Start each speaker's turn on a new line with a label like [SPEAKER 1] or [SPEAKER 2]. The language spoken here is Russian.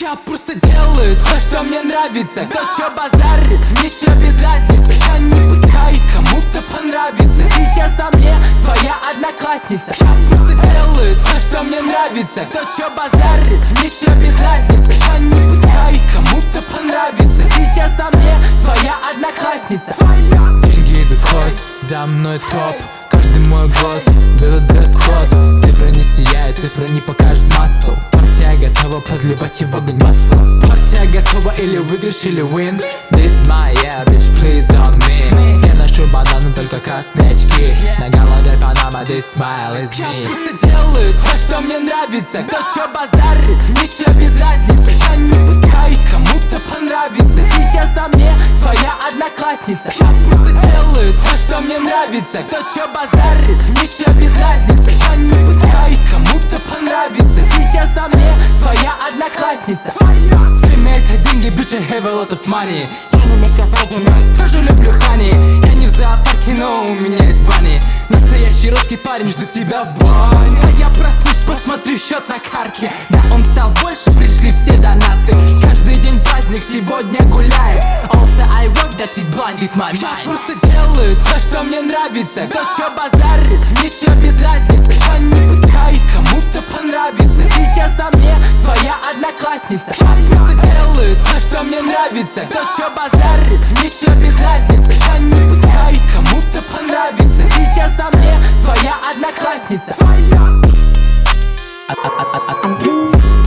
[SPEAKER 1] Я просто делаю то, что мне нравится. Кто чё базарит, мне чё без разницы. Я не пытаюсь кому-то понравиться. Сейчас на мне твоя одноклассница. Я просто делаю то, что мне нравится. Кто чё базарит, мне чё без разницы. Я не пытаюсь кому-то понравиться. Сейчас на мне твоя одноклассница. Деньги идут хоть, за мной топ. Каждый мой год, берут готова подливать в огонь масло. Партия готова или выигрыш, или win. This my yeah, bitch, please on me. Я ношу бананы, только красные очки. На голове панама, this smile is me. Я просто делаю то, что мне нравится. Кто чё базарит, чё без разницы. Я не пытаюсь кому-то понравиться. Сейчас на мне твоя одноклассница. Я просто делаю то, что мне нравится. Кто чё базарит, чё без разницы. Я не пытаюсь кому-то одноклассница Время это деньги, bitch, I have a lot of money. Я не мешковатый, но тоже люблю хани Я не в зоопарке, но у меня есть бани Настоящий русский парень, жду тебя в бане. А я проснусь, посмотрю счет на карте. Да, он стал больше, пришли все донаты. Каждый день праздник, сегодня гуляем Also I work that it blinded my mind. Я просто делаю то, что мне нравится. Кто чё базарит, чё без разницы. Я не пытаюсь кому-то понравиться. Сейчас на мне одноклассница. Просто делают то, что мне нравится. Кто чё базарит, мне чё без разницы. Я не пытаюсь кому-то понравиться Сейчас на мне твоя одноклассница. Твоя. А, а, а,